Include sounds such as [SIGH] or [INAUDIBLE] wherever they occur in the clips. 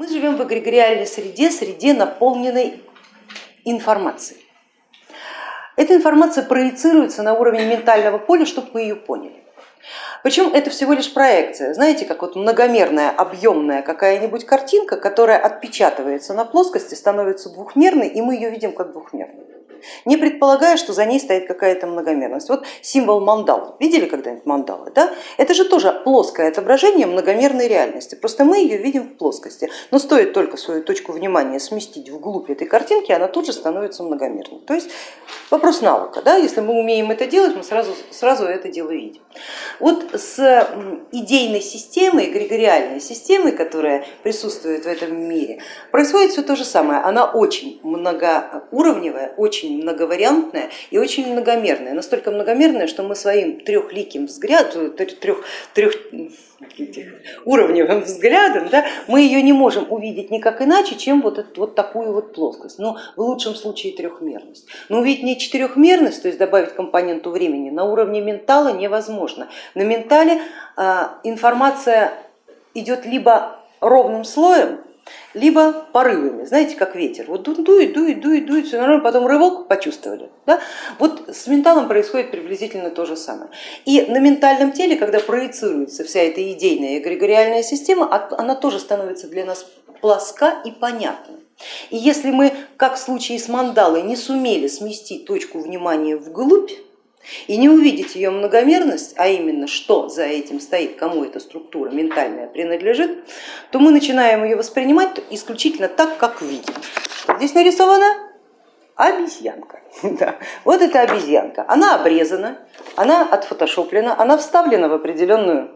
Мы живем в эгрегориальной среде, среде наполненной информацией. Эта информация проецируется на уровень ментального поля, чтобы вы ее поняли. Причем это всего лишь проекция, знаете, как вот многомерная, объемная какая-нибудь картинка, которая отпечатывается на плоскости, становится двухмерной, и мы ее видим как двухмерную не предполагая, что за ней стоит какая-то многомерность. Вот символ мандал, видели когда-нибудь мандалы? Да? Это же тоже плоское отображение многомерной реальности, просто мы ее видим в плоскости, но стоит только свою точку внимания сместить вглубь этой картинки, она тут же становится многомерной. То есть вопрос навыка, да? если мы умеем это делать, мы сразу, сразу это дело видим. Вот с идейной системой, эгрегориальной системой, которая присутствует в этом мире, происходит все то же самое, она очень многоуровневая, очень очень многовариантная и очень многомерная, настолько многомерная, что мы своим трехликим взглядом, трех, трех, уровневым взглядом, да, мы ее не можем увидеть никак иначе, чем вот, эту, вот такую вот плоскость, но в лучшем случае трехмерность. Но увидеть не четырехмерность, то есть добавить компоненту времени, на уровне ментала невозможно. На ментале а, информация идет либо ровным слоем, либо порывами, знаете, как ветер, вот дует, дует, дует, дует, все нормально, потом рывок почувствовали. Да? Вот с менталом происходит приблизительно то же самое. И на ментальном теле, когда проецируется вся эта идейная эгрегориальная система, она тоже становится для нас плоска и понятна. И если мы, как в случае с мандалой, не сумели сместить точку внимания вглубь, и не увидеть ее многомерность, а именно что за этим стоит, кому эта структура ментальная принадлежит, то мы начинаем ее воспринимать исключительно так, как видим. Здесь нарисована обезьянка. [LAUGHS] Да. Вот эта обезьянка, она обрезана, она отфотошоплена, она вставлена в определенную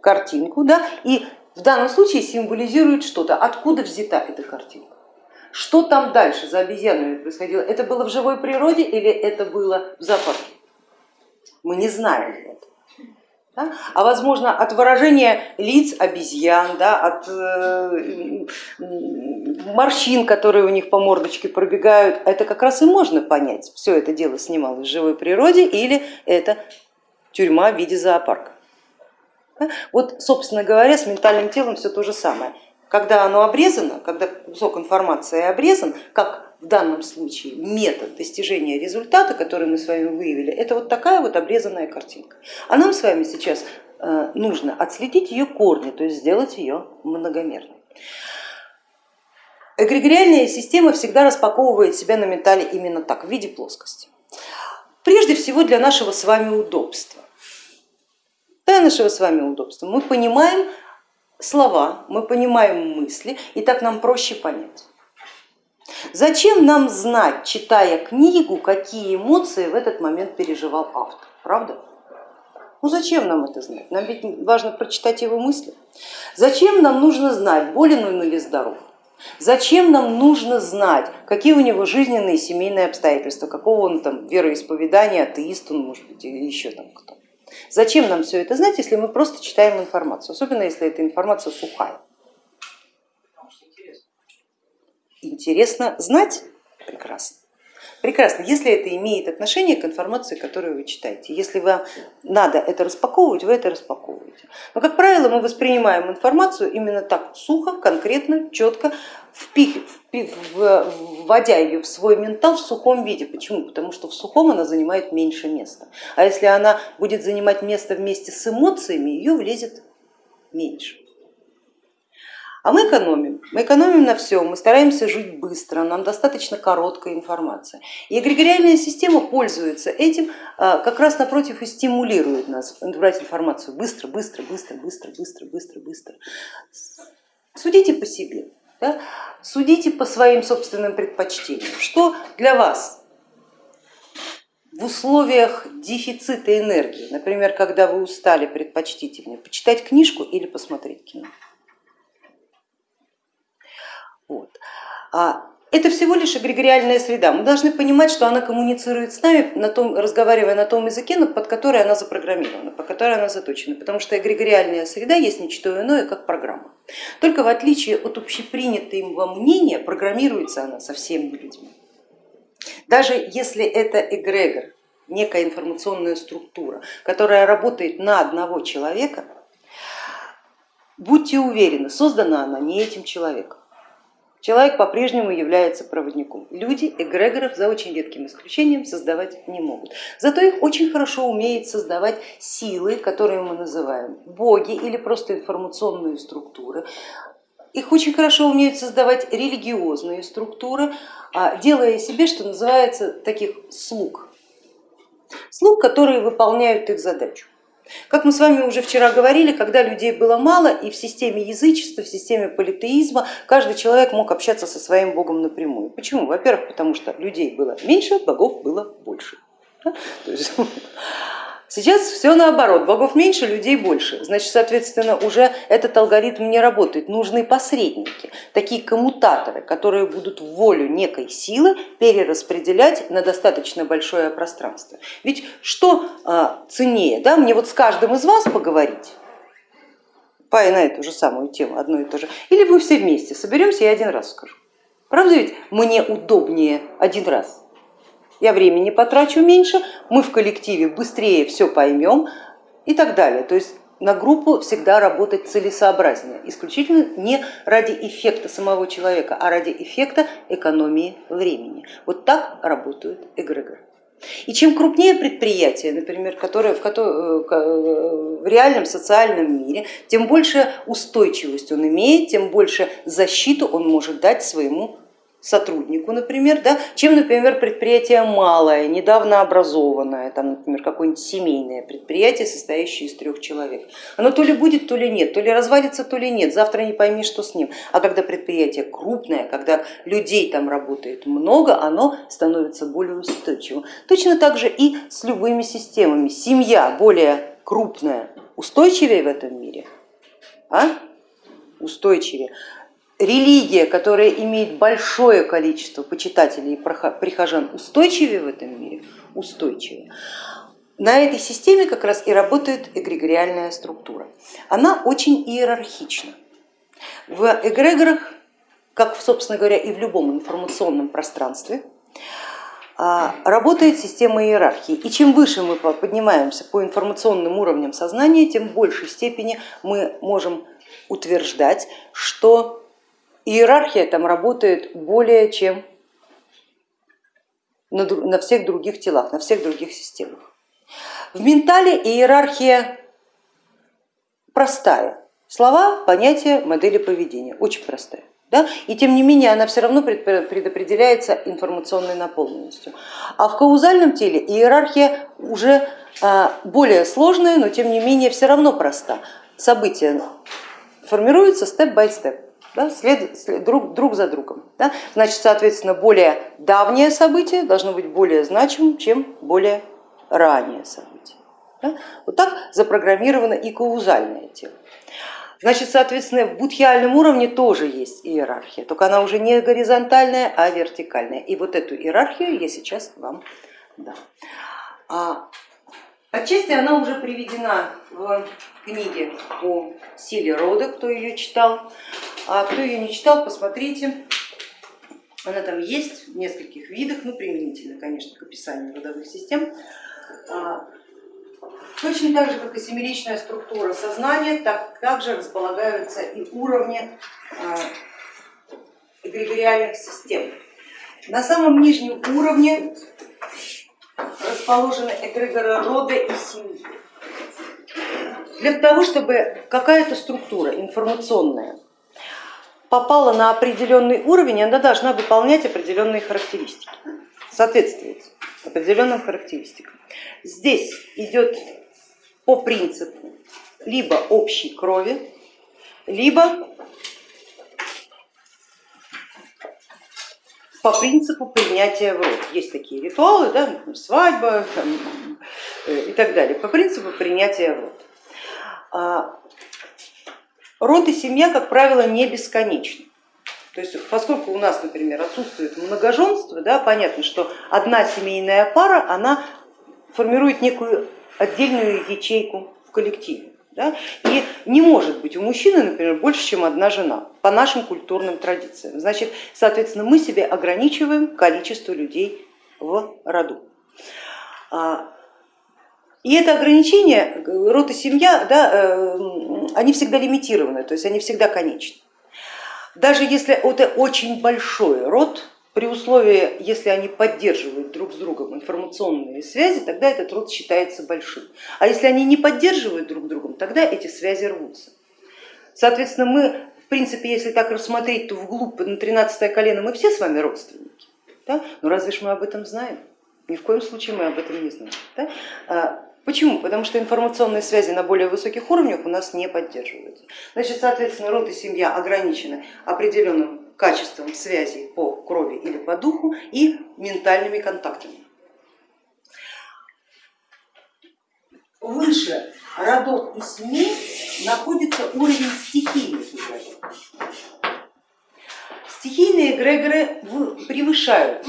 картинку да, и в данном случае символизирует что-то, откуда взята эта картинка. Что там дальше за обезьянами происходило? Это было в живой природе или это было в зоопарке? Мы не знаем этого. Да? А возможно от выражения лиц обезьян, да, от э, морщин, которые у них по мордочке пробегают, это как раз и можно понять, все это дело снималось в живой природе или это тюрьма в виде зоопарка. Да? Вот, собственно говоря, с ментальным телом все то же самое когда оно обрезано, когда кусок информации обрезан, как в данном случае метод достижения результата, который мы с вами выявили, это вот такая вот обрезанная картинка. А нам с вами сейчас э, нужно отследить ее корни, то есть сделать ее многомерной. Эгрегориальная система всегда распаковывает себя на ментале именно так, в виде плоскости. Прежде всего для нашего с вами удобства. Для нашего с вами удобства мы понимаем, слова, мы понимаем мысли, и так нам проще понять. Зачем нам знать, читая книгу, какие эмоции в этот момент переживал автор, правда? Ну зачем нам это знать? Нам ведь важно прочитать его мысли. Зачем нам нужно знать, болен он или здоров? Зачем нам нужно знать, какие у него жизненные и семейные обстоятельства, какого он там вероисповедания, атеист он может быть или еще там кто? Зачем нам все это знать, если мы просто читаем информацию, особенно если эта информация сухая? Интересно знать? Прекрасно. Прекрасно, если это имеет отношение к информации, которую вы читаете. Если вам надо это распаковывать, вы это распаковываете. Но, как правило, мы воспринимаем информацию именно так сухо, конкретно, четко, впих, вводя ее в свой ментал в сухом виде. Почему? Потому что в сухом она занимает меньше места. А если она будет занимать место вместе с эмоциями, ее влезет меньше. А мы экономим, мы экономим на всем, мы стараемся жить быстро, нам достаточно короткая информация. И эгрегориальная система пользуется этим, а, как раз напротив и стимулирует нас брать информацию быстро, быстро, быстро, быстро, быстро, быстро, быстро. Судите по себе, да? судите по своим собственным предпочтениям, что для вас в условиях дефицита энергии, например, когда вы устали, предпочтительнее почитать книжку или посмотреть кино. Вот. А это всего лишь эгрегориальная среда. Мы должны понимать, что она коммуницирует с нами, на том, разговаривая на том языке, под который она запрограммирована, по которой она заточена, потому что эгрегориальная среда есть ничто иное, как программа. Только в отличие от общепринятого мнения, программируется она совсем не людьми. Даже если это эгрегор, некая информационная структура, которая работает на одного человека, будьте уверены, создана она не этим человеком. Человек по-прежнему является проводником. Люди эгрегоров, за очень редким исключением, создавать не могут. Зато их очень хорошо умеет создавать силы, которые мы называем боги или просто информационные структуры. Их очень хорошо умеют создавать религиозные структуры, а, делая себе, что называется, таких слуг. Слуг, которые выполняют их задачу. Как мы с вами уже вчера говорили, когда людей было мало и в системе язычества, в системе политеизма каждый человек мог общаться со своим богом напрямую. Почему? Во-первых, потому что людей было меньше, богов было больше. [LAUGHS] Сейчас все наоборот, богов меньше, людей больше, значит, соответственно, уже этот алгоритм не работает. Нужны посредники, такие коммутаторы, которые будут волю некой силы перераспределять на достаточно большое пространство. Ведь что а, ценнее, да, мне вот с каждым из вас поговорить, по на эту же самую тему, одно и то же, или вы все вместе соберемся, я один раз скажу. Правда ведь мне удобнее один раз? Я времени потрачу меньше, мы в коллективе быстрее все поймем и так далее. То есть на группу всегда работать целесообразнее, исключительно не ради эффекта самого человека, а ради эффекта экономии времени. Вот так работают эгрегоры. И чем крупнее предприятие, например, которое в, э, э, в реальном социальном мире, тем больше устойчивость он имеет, тем больше защиту он может дать своему сотруднику, например, да, чем, например, предприятие малое, недавно образованное, там, например, какое-нибудь семейное предприятие, состоящее из трех человек. Оно то ли будет, то ли нет, то ли развалится, то ли нет, завтра не пойми, что с ним. А когда предприятие крупное, когда людей там работает много, оно становится более устойчивым. Точно так же и с любыми системами. Семья более крупная, устойчивее в этом мире, а? устойчивее религия, которая имеет большое количество почитателей и прихожан, устойчивее в этом мире? Устойчивее. На этой системе как раз и работает эгрегориальная структура. Она очень иерархична. В эгрегорах, как, собственно говоря, и в любом информационном пространстве, а, работает система иерархии. И чем выше мы поднимаемся по информационным уровням сознания, тем в большей степени мы можем утверждать, что иерархия там работает более чем на всех других телах, на всех других системах. В ментале иерархия простая. Слова, понятия, модели поведения, очень простая. Да? И тем не менее она все равно предопределяется информационной наполненностью. А в каузальном теле иерархия уже а, более сложная, но тем не менее все равно проста. События формируются степ-бай-степ да, след, след, друг, друг за другом. Да? Значит, соответственно, более давнее событие должно быть более значимым, чем более раннее событие. Да? Вот так запрограммировано и каузальное тело. Значит, соответственно, в будхиальном уровне тоже есть иерархия, только она уже не горизонтальная, а вертикальная. И вот эту иерархию я сейчас вам дам. Отчасти она уже приведена в книге о силе рода, кто ее читал. А кто ее не читал, посмотрите, она там есть в нескольких видах, ну применительно, конечно, к описанию родовых систем. А, точно так же, как и семеричная структура сознания, так также располагаются и уровни а, эгрегориальных систем. На самом нижнем уровне расположены эгрегоры рода и семьи. Для того, чтобы какая-то структура информационная попала на определенный уровень, она должна выполнять определенные характеристики, соответствовать определенным характеристикам. Здесь идет по принципу либо общей крови, либо по принципу принятия в род. Есть такие ритуалы, да, свадьба там, э, и так далее, по принципу принятия в род. А, Род и семья, как правило, не бесконечны. То есть, поскольку у нас, например, отсутствует многоженство, да, понятно, что одна семейная пара, она формирует некую отдельную ячейку в коллективе. Да? И не может быть у мужчины, например, больше, чем одна жена по нашим культурным традициям. Значит, соответственно, мы себе ограничиваем количество людей в роду. А, и это ограничение, род и семья, да, э, они всегда лимитированы, то есть они всегда конечны. Даже если это очень большой род, при условии, если они поддерживают друг с другом информационные связи, тогда этот род считается большим. А если они не поддерживают друг другом, тогда эти связи рвутся. Соответственно, мы, в принципе, если так рассмотреть, то вглубь на 13 колено мы все с вами родственники. Да? Но разве ж мы об этом знаем? Ни в коем случае мы об этом не знаем. Да? А, почему? Потому что информационные связи на более высоких уровнях у нас не поддерживаются. Значит, соответственно, род и семья ограничены определенным качеством связи по крови или по духу и ментальными контактами. Выше родов и семей находится уровень стихийных эгрегоров. Стихийные эгрегоры превышают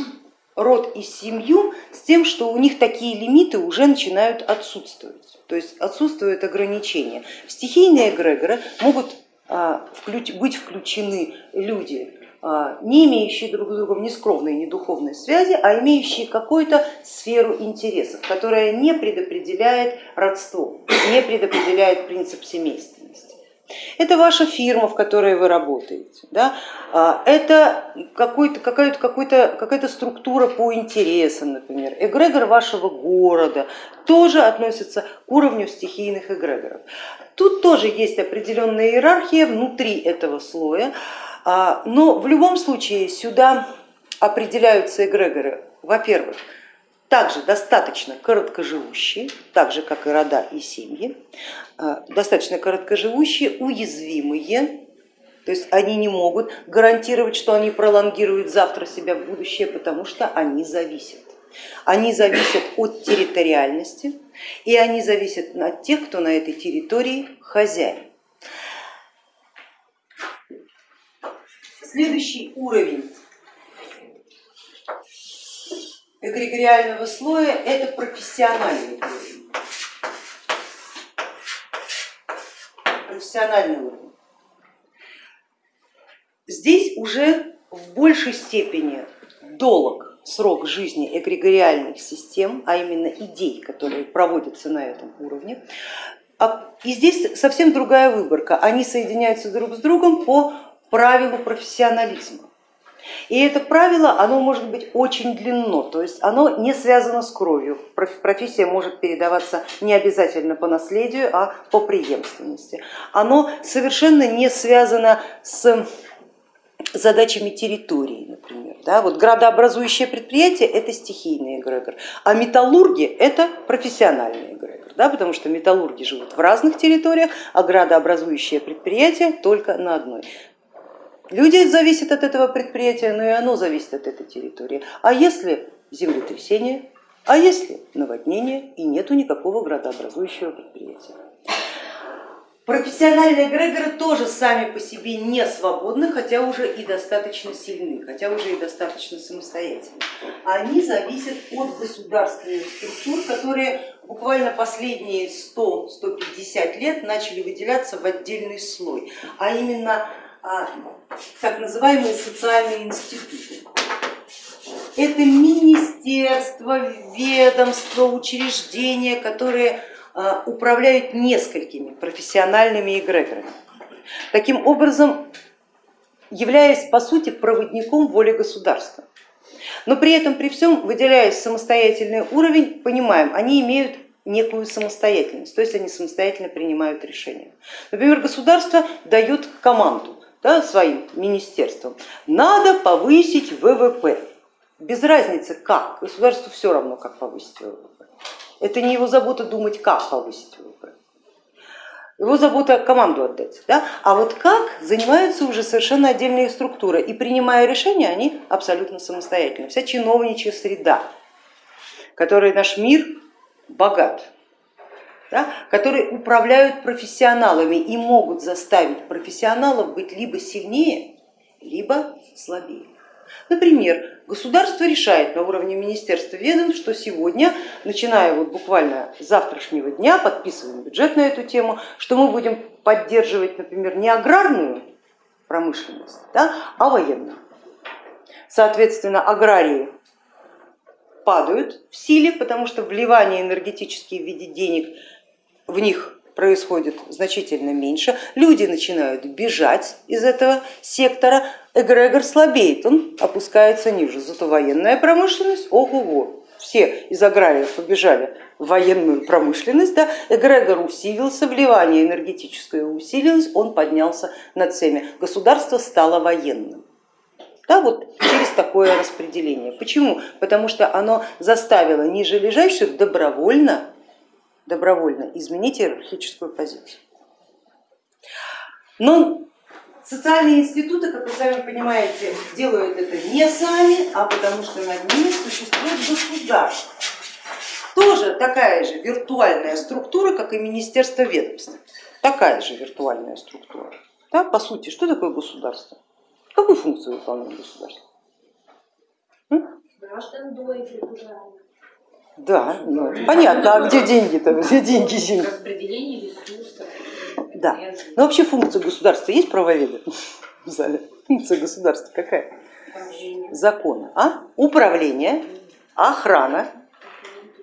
род и семью с тем, что у них такие лимиты уже начинают отсутствовать, то есть отсутствуют ограничения. Стихийные эгрегоры могут быть включены люди, а, не имеющие друг с другом ни скромной, ни духовной связи, а имеющие какую-то сферу интересов, которая не предопределяет родство, не предопределяет принцип семейственности. Это ваша фирма, в которой вы работаете, да? А, это какая-то какая какая структура по интересам, например, эгрегор вашего города тоже относится к уровню стихийных эгрегоров. Тут тоже есть определенная иерархия внутри этого слоя, а, но в любом случае сюда определяются эгрегоры, во-первых, также достаточно короткоживущие, так же как и рода и семьи, а, достаточно короткоживущие, уязвимые, то есть они не могут гарантировать, что они пролонгируют завтра себя в будущее, потому что они зависят. Они зависят от территориальности и они зависят от тех, кто на этой территории хозяин. Следующий уровень эгрегориального слоя это профессиональный уровень. Профессиональный уровень. Здесь уже в большей степени долг срок жизни эгрегориальных систем, а именно идей, которые проводятся на этом уровне. А, и здесь совсем другая выборка, они соединяются друг с другом по правилу профессионализма. И это правило, оно может быть очень длинно, то есть оно не связано с кровью. Профессия может передаваться не обязательно по наследию, а по преемственности. Оно совершенно не связано с задачами территории. Да, вот градообразующее предприятие это стихийный эгрегор, а металлурги это профессиональный эгрегор, да, потому что металлурги живут в разных территориях, а градообразующее предприятие только на одной. Люди зависят от этого предприятия, но и оно зависит от этой территории. А если землетрясение, а если наводнение и нету никакого градообразующего предприятия. Профессиональные эгрегоры тоже сами по себе не свободны, хотя уже и достаточно сильны, хотя уже и достаточно самостоятельны. Они зависят от государственных структур, которые буквально последние 100-150 лет начали выделяться в отдельный слой, а именно а, так называемые социальные институты. Это министерства, ведомства, учреждения, которые управляют несколькими профессиональными эгрегорами. Таким образом, являясь по сути проводником воли государства. Но при этом, при всем, выделяясь самостоятельный уровень, понимаем, они имеют некую самостоятельность, то есть они самостоятельно принимают решения. Например, государство дает команду, да, своим министерством, надо повысить ВВП. Без разницы как, государству все равно, как повысить ВВП. Это не его забота думать, как повысить ВВП. Его забота команду отдать. Да? А вот как занимаются уже совершенно отдельные структуры и принимая решения они абсолютно самостоятельно. Вся чиновничья среда, которой наш мир богат, да, которые управляют профессионалами и могут заставить профессионалов быть либо сильнее, либо слабее. Например, государство решает на уровне министерства ведомств, что сегодня, начиная вот буквально с завтрашнего дня, подписываем бюджет на эту тему, что мы будем поддерживать, например, не аграрную промышленность, да, а военную. Соответственно, аграрии падают в силе, потому что вливание энергетические в виде денег в них происходит значительно меньше, люди начинают бежать из этого сектора, эгрегор слабеет, он опускается ниже, зато военная промышленность, ого-го, все из аграриев побежали в военную промышленность, да, эгрегор усилился, вливание энергетическое усилилось, он поднялся над всеми, государство стало военным. Да, вот через такое распределение. Почему? Потому что оно заставило ниже лежащих добровольно, добровольно изменить иерархическую позицию. Но социальные институты, как вы сами понимаете, делают это не сами, а потому что над ними существует государство. Тоже такая же виртуальная структура, как и Министерство ведомств. Такая же виртуальная структура. Да, по сути, что такое государство? Какую функцию выполняет государство? Граждан доить Да, ну, понятно, а где деньги-то? Где деньги? деньги? Распределение ресурсов. Да, но вообще функция государства есть правоведы в зале? Функция государства какая? Законы, а? Управление, охрана,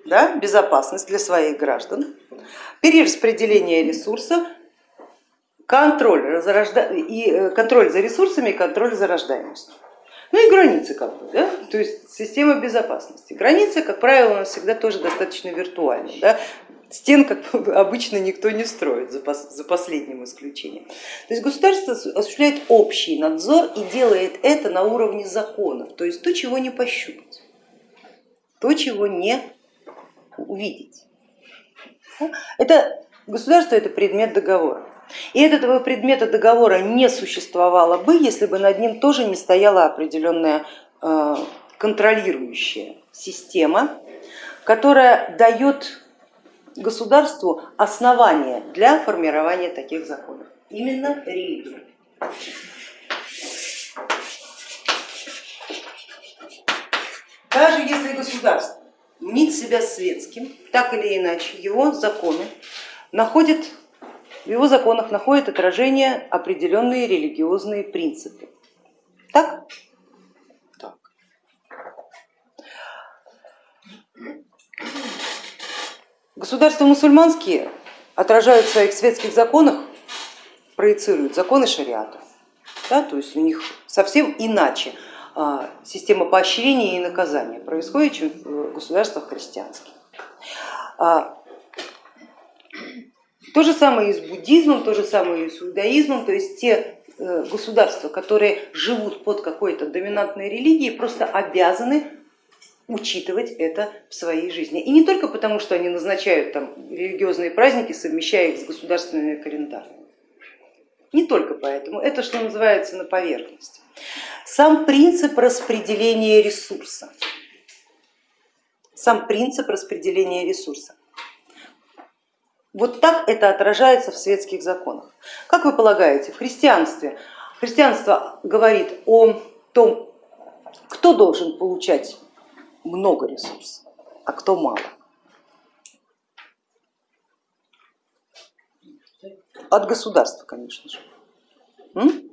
да? безопасность для своих граждан, перераспределение ресурсов, контроль, и э, контроль за ресурсами и контроль за рождаемостью. Ну и границы как бы, да? то есть система безопасности. Границы, как правило, у нас всегда тоже достаточно виртуальны. Да? Стен, как [LAUGHS] обычно, никто не строит, за, последним исключением. То есть государство осуществляет общий надзор и делает это на уровне законов, то есть то, чего не пощупать, то, чего не увидеть. Это государство это предмет договора. И этого предмета договора не существовало бы, если бы над ним тоже не стояла определенная э, контролирующая система, которая дает государству основания для формирования таких законов, именно религию. Даже если государство мнит себя светским, так или иначе его законы находят в его законах находят отражение определенные религиозные принципы. Так? Так. Государства мусульманские отражают в своих светских законах, проецируют законы шариата. Да, то есть у них совсем иначе а, система поощрения и наказания происходит, чем в государствах христианских. То же самое и с буддизмом, то же самое и с иудаизмом, то есть те э, государства, которые живут под какой-то доминантной религией, просто обязаны учитывать это в своей жизни. И не только потому, что они назначают там религиозные праздники, совмещая их с государственными календарями. Не только поэтому, это что называется на поверхности. Сам принцип распределения ресурса. Сам принцип распределения ресурса. Вот так это отражается в светских законах. Как вы полагаете, в христианстве христианство говорит о том, кто должен получать много ресурсов, а кто мало. От государства, конечно же. М?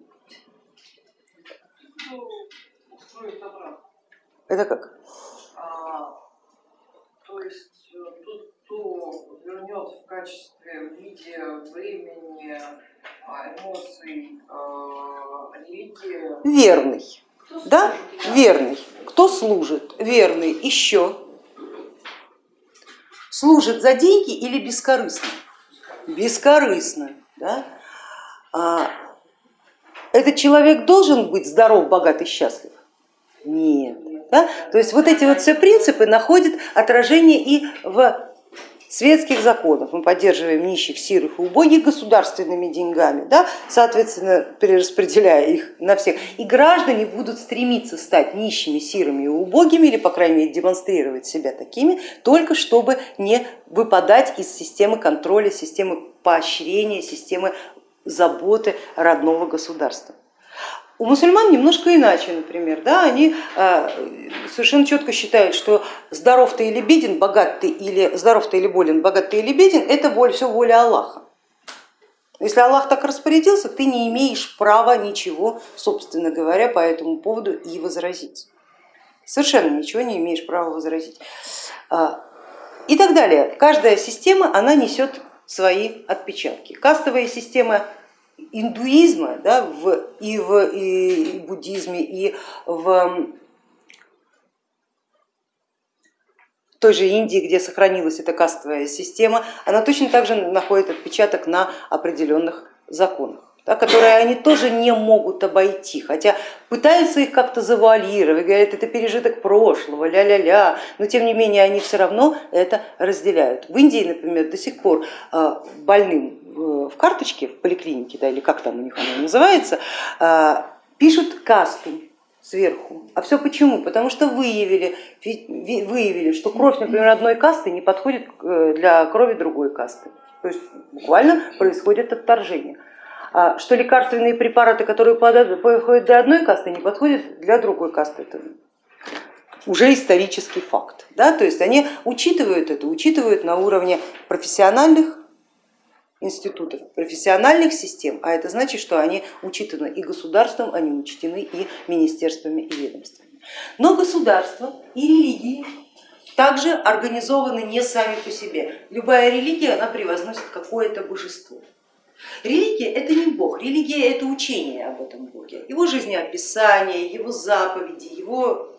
Это как? А, то есть э, тут кто вернет в качестве, в виде времени, а, эмоций, а, религии. Верный. да? Верный. Кто служит? Верный. Еще. Служит за деньги или бескорыстно? Бескорыстно. Да? А, этот человек должен быть здоров, богат и счастлив? Нет. Да? То есть вот эти вот все принципы находят отражение и в светских законов, мы поддерживаем нищих, сирых и убогих государственными деньгами, да, соответственно перераспределяя их на всех, и граждане будут стремиться стать нищими, сирыми и убогими, или по крайней мере демонстрировать себя такими, только чтобы не выпадать из системы контроля, системы поощрения, системы заботы родного государства. У мусульман немножко иначе, например, да, они а, совершенно четко считают, что здоров ты или беден, богат ты или здоров ты или болен, богат ты или беден, это все воля Аллаха. Если Аллах так распорядился, ты не имеешь права ничего, собственно говоря, по этому поводу и возразить. Совершенно ничего не имеешь права возразить. А, и так далее. Каждая система, она несет свои отпечатки. Кастовая система индуизма да, в, и в и буддизме, и в той же Индии, где сохранилась эта кастовая система, она точно так же находит отпечаток на определенных законах да, которые они тоже не могут обойти, хотя пытаются их как-то завуалировать, говорят, это пережиток прошлого, ля-ля-ля, но тем не менее они все равно это разделяют. В Индии, например, до сих пор а, больным в карточке, в поликлинике, да, или как там у них оно называется, а, пишут касту сверху. А все почему? Потому что выявили, выявили, что кровь, например, одной касты не подходит э, для крови другой касты. То есть буквально происходит отторжение. А что лекарственные препараты, которые подходят для одной касты, не подходят для другой касты. Это уже исторический факт. Да? То есть они учитывают это, учитывают на уровне профессиональных институтов, профессиональных систем, а это значит, что они учитаны и государством, они учтены и министерствами и ведомствами. Но государство и религии также организованы не сами по себе. Любая религия, она превозносит какое-то божество. Религия это не Бог, религия это учение об этом Боге, его жизнеописание, его заповеди, его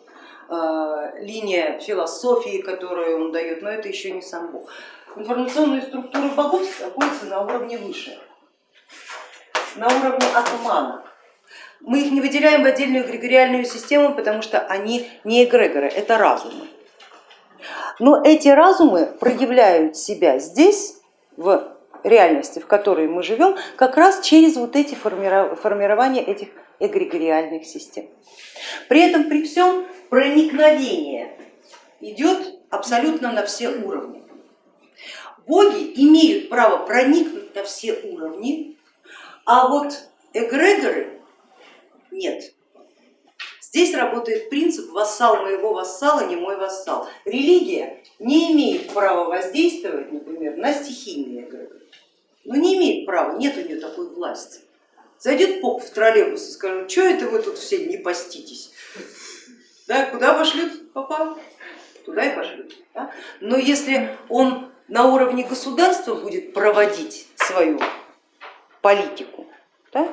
э, линия философии, которую он дает, но это еще не сам Бог информационные структуры богов находятся на уровне выше, на уровне атмана. Мы их не выделяем в отдельную эгрегориальную систему, потому что они не эгрегоры, это разумы. Но эти разумы проявляют себя здесь, в реальности, в которой мы живем, как раз через вот эти формирования этих эгрегориальных систем. При этом при всем проникновение идет абсолютно на все уровни. Боги имеют право проникнуть на все уровни, а вот эгрегоры нет. Здесь работает принцип вассал моего вассала, не мой вассал. Религия не имеет права воздействовать, например, на стихийные эгрегоры. Ну не имеет права, нет у нее такой власти. Зайдет поп в троллейбус и скажет, что это вы тут все не поститесь? Да, куда пошлют попа? Туда и пошлют. Да? Но если он на уровне государства будет проводить свою политику, да,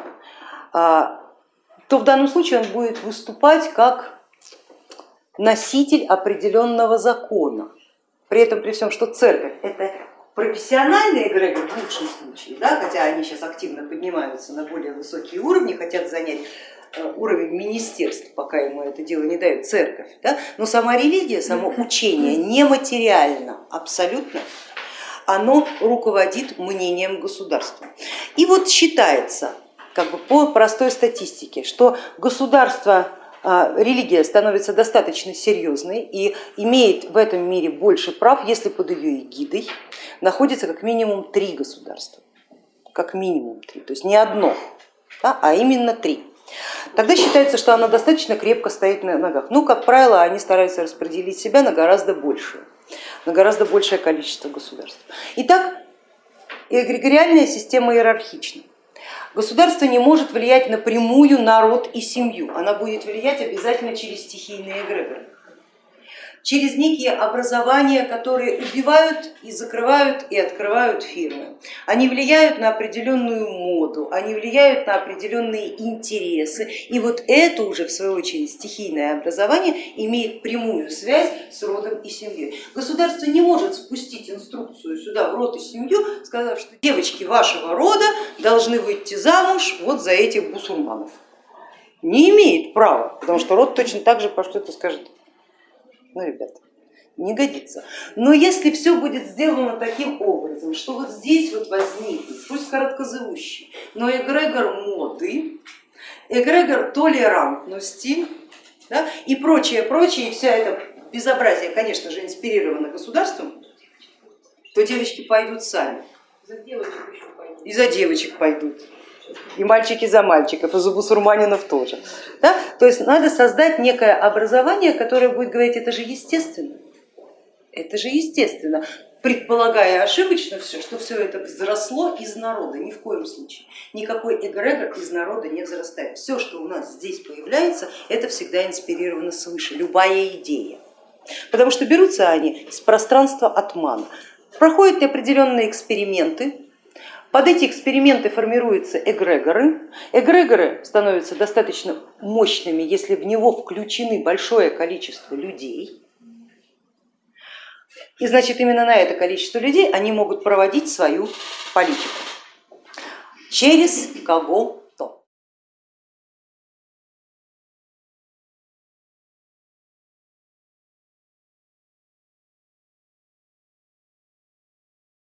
а, то в данном случае он будет выступать как носитель определенного закона. При этом при всем, что церковь это профессиональные эгрегор в лучшем случае, да, хотя они сейчас активно поднимаются на более высокие уровни, хотят занять уровень министерств, пока ему это дело не дает церковь, да, но сама религия, само учение нематериально абсолютно, оно руководит мнением государства. И вот считается, как бы по простой статистике, что государство а, религия становится достаточно серьезной и имеет в этом мире больше прав, если под ее эгидой находится как минимум три государства, как минимум три, то есть не одно, да, а именно три. Тогда считается, что она достаточно крепко стоит на ногах. Ну, как правило, они стараются распределить себя на гораздо большую, на гораздо большее количество государств. Итак, эгрегориальная система иерархична. Государство не может влиять напрямую народ и семью, она будет влиять обязательно через стихийные эгрегоры через некие образования, которые убивают и закрывают и открывают фирмы. Они влияют на определенную моду, они влияют на определенные интересы. И вот это уже в свою очередь стихийное образование имеет прямую связь с родом и семьей. Государство не может спустить инструкцию сюда в род и семью, сказав, что девочки вашего рода должны выйти замуж вот за этих бусурманов. Не имеет права, потому что род точно так же пошлет и скажет, ну, ребята, не годится. Но если все будет сделано таким образом, что вот здесь вот возникнет, пусть короткозывущий, но эгрегор моды, эгрегор толерантности да, и прочее, прочее, и вся эта безобразие, конечно же, инспирировано государством, то девочки пойдут сами. И за девочек пойдут и мальчики за мальчиков, и за бусурманинов тоже. Да? То есть надо создать некое образование, которое будет говорить, это же естественно, это же естественно, предполагая ошибочно все, что все это взросло из народа, ни в коем случае. Никакой эгрегор из народа не взрастает. Все, что у нас здесь появляется, это всегда инспирировано свыше, любая идея. Потому что берутся они с пространства отмана. проходят определенные эксперименты, под эти эксперименты формируются эгрегоры. Эгрегоры становятся достаточно мощными, если в него включены большое количество людей. И значит именно на это количество людей они могут проводить свою политику. Через кого